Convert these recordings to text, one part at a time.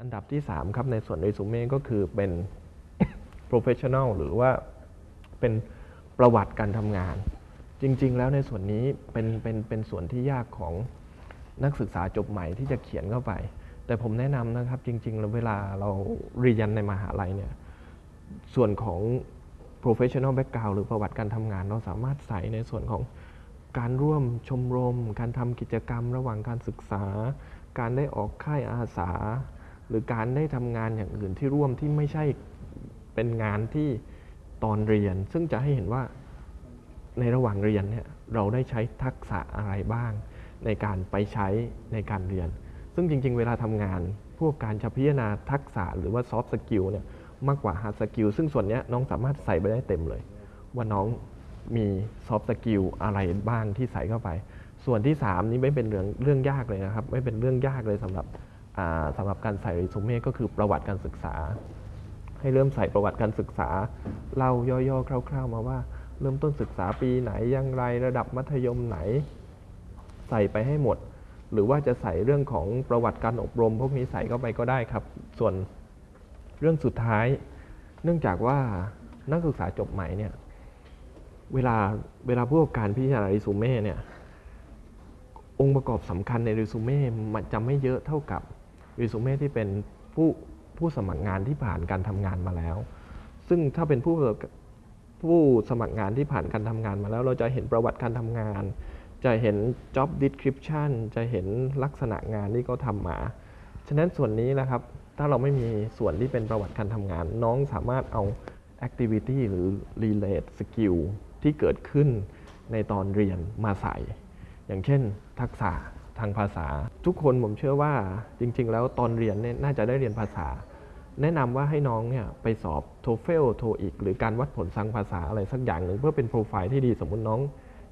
อันดับที่ 3 ครับในส่วนเรซูเม่ก็คือเป็น professional หรือว่าเป็นประวัติการทำงาน จริง ๆ แล้วในส่วนนี้เป็นเป็นเป็นส่วนที่ยากของนักศึกษาจบใหม่ที่จะเขียนเข้าไป แต่ผมแนะนำนะครับจริงๆแล้วเวลาเราเรียนในมหาลัยเนี่ยส่วนของ professional background หรือประวัติการทำงาน เราสามารถใส่ในส่วนของการร่วมชมรม การทำกิจกรรมระหว่างการศึกษา การได้ออกค่ายอาสา หรือการได้ทำงานอย่างอื่นที่ร่วมที่ไม่ใช่เป็นงานที่ตอนเรียน ซึ่งจะให้เห็นว่าในระหว่างเรียนเนี่ยเราได้ใช้ทักษะอะไรบ้าง ในการไปใช้ในการเรียน ซึ่งจริง ๆ เวลาทำงาน พวกการจะพิจารณาทักษะหรือว่า soft skill เนี่ยมากกว่า hard skill ซึ่งส่วนนี้น้องสามารถใส่ไปได้เต็มเลย ว่าน้องมี soft skill อะไรบ้างที่ใส่เข้าไป ส่วนที่ 3 นี้ไม่เป็นเรื่องเรื่องยากเลยนะครับ ไม่เป็นเรื่องยากเลยสำหรับ สำหรับการใส่เรซูเม่ก็คือประวัติการศึกษา ให้เริ่มใส่ประวัติการศึกษาเล่าย่อๆคร่าว ๆ มาว่า เริ่มต้นศึกษาปีไหนอย่างไรระดับมัธยมไหน ใส่ไปให้หมด หรือว่าจะใส่เรื่องของประวัติการอบรม พวกนี้ใส่เข้าไปก็ได้ครับ ส่วนเรื่องสุดท้าย เนื่องจากว่านักศึกษาจบใหม่เนี่ยเวลาเวลาผู้ประกอบการพิจารณาเรซูเม่เนี่ยองค์ประกอบสำคัญในเรซูเม่มันจะไม่เยอะเท่ากับ รซูเม่ที่เป็นผู้ผู้สมัครงานที่ผ่านการทำงานมาแล้ว ซึ่งถ้าเป็นผู้ผู้สมัครงานที่ผ่านการทำงานมาแล้ว เราจะเห็นประวัติการทำงาน จะเห็น job description จะเห็นลักษณะงานที่เขาทำมา ฉะนั้นส่วนนี้นะครับ ถ้าเราไม่มีส่วนที่เป็นประวัติการทำงาน น้องสามารถเอา activity หรือ relate skill ที่เกิดขึ้นในตอนเรียนมาใส่ อย่างเช่น ทักษะ ทางภาษา ทุกคนผมเชื่อว่าจริง ๆ แล้วตอนเรียนเนี่ยน่าจะได้เรียนภาษา แนะนำว่าให้น้องเนี่ยไปสอบ TOEFL TOEIC หรือการวัดผลทางภาษาอะไรสักอย่างหนึ่งเพื่อเป็นโปรไฟล์ที่ดีสมมุติน้อง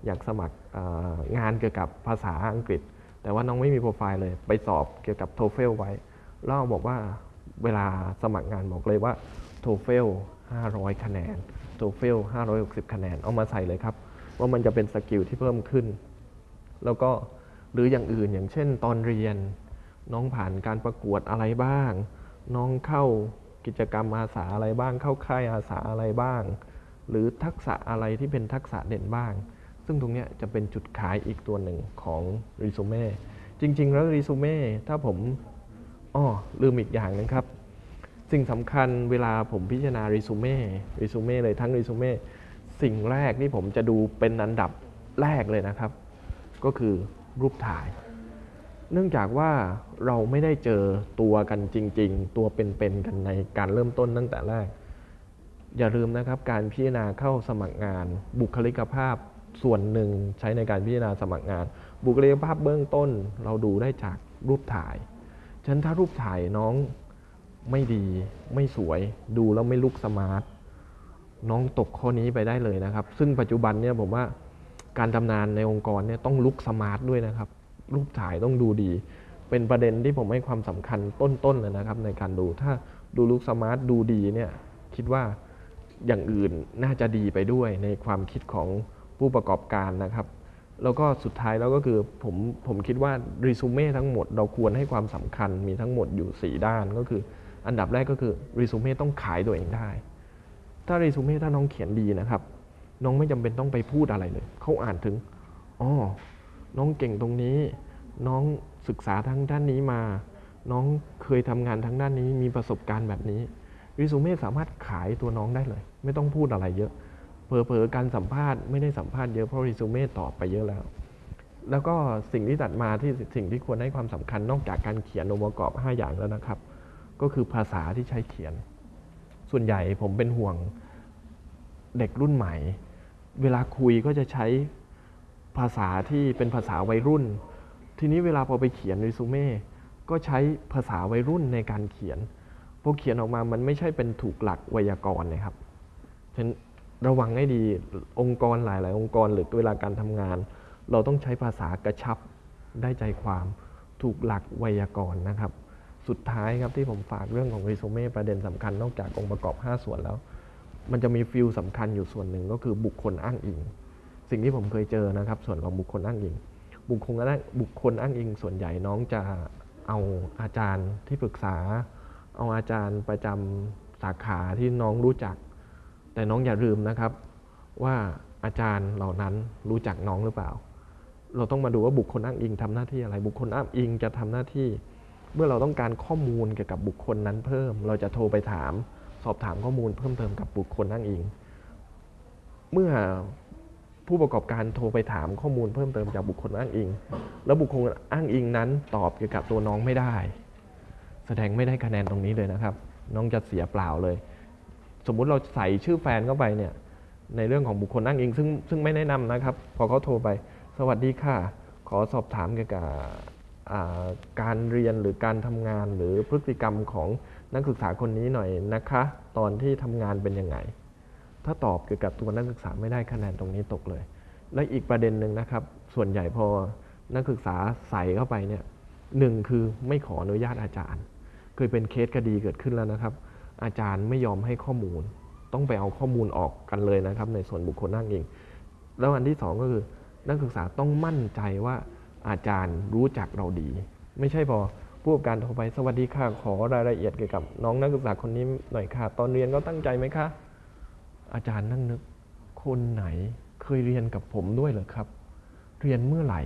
อยากสมัครงานเกี่ยวกับภาษาอังกฤษ แต่ว่าน้องไม่มีโปรไฟล์เลย ไปสอบเกี่ยวกับ TOEFL ไว้แล้วบอกว่าเวลาสมัครงานบอกเลยว่า TOEFL 500 คะแนน TOEFL 560 คะแนน เอามาใส่เลยครับ ว่ามันจะเป็นสกิลที่เพิ่มขึ้น แล้วก็ หรืออย่างอื่นอย่างเช่นตอนเรียน น้องผ่านการประกวดอะไรบ้าง น้องเข้ากิจกรรมอาสาอะไรบ้าง เข้าค่ายอาสาอะไรบ้าง หรือทักษะอะไรที่เป็นทักษะเด่นบ้าง ซึ่งตรงนี้จะเป็นจุดขายอีกตัวหนึ่งของรีซูเม่จริง ๆ แล้วรีซูเม่ถ้าผมอ้อลืมอีกอย่างนึงครับ สิ่งสำคัญเวลาผมพิจารณา resume resume เลยทั้งรีซูเม่สิ่งแรกที่ผมจะดูเป็นอันดับแรกเลยนะครับ ก็คือ รูปถ่าย เนื่องจากว่าเราไม่ได้เจอตัวกันจริง ๆ ตัวเป็นๆกันในการเริ่มต้นตั้งแต่แรก อย่าลืมนะครับการพิจารณาเข้าสมัครงาน บุคลิกภาพส่วนหนึ่งใช้ในการพิจารณาสมัครงาน บุคลิกภาพเบื้องต้นเราดูได้จากรูปถ่ายฉะนั้นถ้ารูปถ่ายน้องไม่ดีไม่สวยดูแล้วไม่ลุกสมาร์ทน้องตกข้อนี้ไปได้เลยนะครับ ซึ่งปัจจุบันเนี่ยผมว่า การทำงานในองค์กรเนี่ยต้องลุกสมาร์ทด้วยนะครับ รูปถ่ายต้องดูดี เป็นประเด็นที่ผมให้ความสำคัญตต้นๆเลยนะครับ ในการดูถ้าดู look smart ดูดีเนี่ยคิดว่าอย่างอื่นน่าจะดีไปด้วยในความคิดของผู้ประกอบการนะครับ แล้วก็สุดท้ายแล้วก็คือผมผมคิดว่ารีซูเม่ทั้งหมดเราควรให้ความสำคัญมีทั้งหมดอยู่ 4 ด้านก็คือ อันดับแรกก็คือรีซูเม่ต้องขายตัวเองได้ ถ้ารีซูเม่ถ้าน้องเขียนดีนะครับ น้องไม่จำเป็นต้องไปพูดอะไรเลย เขาอ่านถึงอ๋อน้องเก่งตรงนี้ น้องศึกษาทางด้านนี้มา น้องเคยทำงานทางด้านนี้ มีประสบการณ์แบบนี้รีซูเม่สามารถขายตัวน้องได้เลย ไม่ต้องพูดอะไรเยอะเผลอๆการสัมภาษณ์ไม่ได้สัมภาษณ์เยอะเพราะรีซูเม่ตอบไปเยอะแล้ว แล้วก็สิ่งที่ตัดมาที่สิ่งที่ควรให้ความสำคัญนอกจากการเขียนองค์ประกอบ 5 อย่างแล้วนะครับ ก็คือภาษาที่ใช้เขียน ส่วนใหญ่ผมเป็นห่วงเด็กรุ่นใหม่ เวลาคุยก็จะใช้ภาษาที่เป็นภาษาวัยรุ่น ทีนี้เวลาพอไปเขียนรีซูเม่ก็ใช้ภาษาวัยรุ่นในการเขียนพอเขียนออกมามันไม่ใช่เป็นถูกหลักไวยากรณ์นะครับฉะนั้นระวังให้ดีองค์กรหลาย ๆ องค์กรหรือเวลาการทำงาน เราต้องใช้ภาษากระชับได้ใจความถูกหลักไวยากรณ์นะครับ สุดท้ายครับที่ผมฝากเรื่องของรีซูเม่ประเด็นสำคัญนอกจากองค์ประกอบ 5 ส่วนแล้ว มันจะมีฟิลสำคัญอยู่ส่วนหนึ่งก็คือบุคคลอ้างอิง สิ่งที่ผมเคยเจอนะครับ ส่วนของบุคคลอ้างอิง บุคคลอ้างบุคคลอ้างอิง ส่วนใหญ่น้องจะเอาอาจารย์ที่ปรึกษา เอาอาจารย์ประจำสาขาที่น้องรู้จัก แต่น้องอย่าลืมนะครับ ว่าอาจารย์เหล่านั้นรู้จักน้องหรือเปล่า เราต้องมาดูว่าบุคคลอ้างอิงทำหน้าที่อะไร บุคคลอ้างอิงจะทำหน้าที่ เมื่อเราต้องการข้อมูลเกี่ยวกับบุคคลนั้นเพิ่ม เราจะโทรไปถาม สอบถามข้อมูลเพิ่มเติมกับบุคคลอ้างอิง เมื่อผู้ประกอบการโทรไปถามข้อมูลเพิ่มเติมจากบุคคลอ้างอิง แล้วบุคคลอ้างอิงนั้นตอบเกี่ยวกับตัวน้องไม่ได้ แสดงไม่ได้คะแนนตรงนี้เลยนะครับ น้องจะเสียเปล่าเลย สมมุติเราใส่ชื่อแฟนเข้าไปเนี่ยในเรื่องของบุคคลอ้างอิง ซึ่งซึ่งไม่แนะนำนะครับ พอเขาโทรไป สวัสดีค่ะ ขอสอบถามเกี่ยวกับการเรียนหรือการทำงานหรือพฤติกรรมของ นักศึกษาคนนี้หน่อยนะคะ ตอนที่ทำงานเป็นยังไง ถ้าตอบเกี่ยวกับตัวนักศึกษาไม่ได้คะแนนตรงนี้ตกเลย และอีกประเด็นหนึ่งนะครับ ส่วนใหญ่พอนักศึกษาใส่เข้าไปเนี่ยหนึ่งคือไม่ขออนุญาตอาจารย์ เคยเป็นเคสคดีเกิดขึ้นแล้วนะครับ อาจารย์ไม่ยอมให้ข้อมูล ต้องไปเอาข้อมูลออกกันเลยนะครับ ในส่วนบุคคลนั่งเอง แล้วอันที่สองก็คือ นักศึกษาต้องมั่นใจว่าอาจารย์รู้จักเราดี ไม่ใช่พอ ผู้ประกอบการโทรไปสวัสดีค่ะขอรายละเอียดเกี่ยวกับน้องนักศึกษาคนนี้หน่อยค่ะ ตอนเรียนก็ตั้งใจไหมคะอาจารย์นั่งนึกคนไหนเคยเรียนกับผมด้วยเหรอครับ เรียนเมื่อไหร่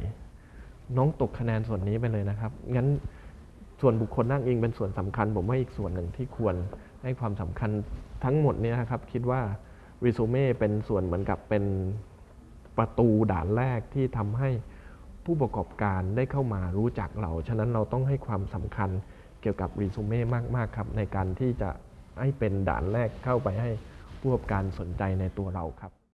น้องตกคะแนนส่วนนี้ไปเลยนะครับงั้นส่วนบุคคลนั่งเองเป็นส่วนสำคัญ ผมว่าอีกส่วนหนึ่งที่ควรให้ความสำคัญทั้งหมดเนี่ยนะครับ คิดว่ารีสูเม่เป็นส่วนเหมือนกับเป็นประตูด่านแรกที่ทำให้ ผู้ประกอบการได้เข้ามารู้จักเรา ฉะนั้นเราต้องให้ความสำคัญเกี่ยวกับรีสูเม่มากๆครับในการที่จะให้เป็นด่านแรกเข้าไปให้ผู้ประกอบการสนใจในตัวเราครับ